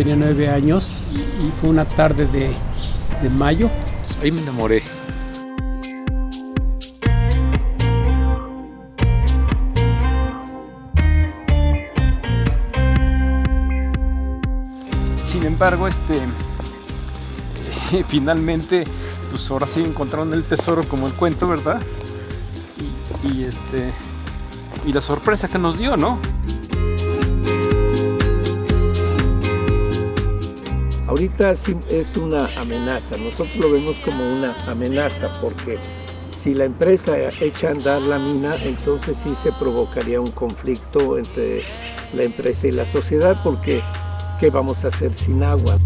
tenía nueve años y fue una tarde de, de mayo. Ahí me enamoré. Sin embargo, este, finalmente, pues ahora sí encontraron el tesoro como el cuento, ¿verdad? Y, y este, y la sorpresa que nos dio, ¿no? Ahorita es una amenaza, nosotros lo vemos como una amenaza porque si la empresa echa a andar la mina, entonces sí se provocaría un conflicto entre la empresa y la sociedad porque ¿qué vamos a hacer sin agua?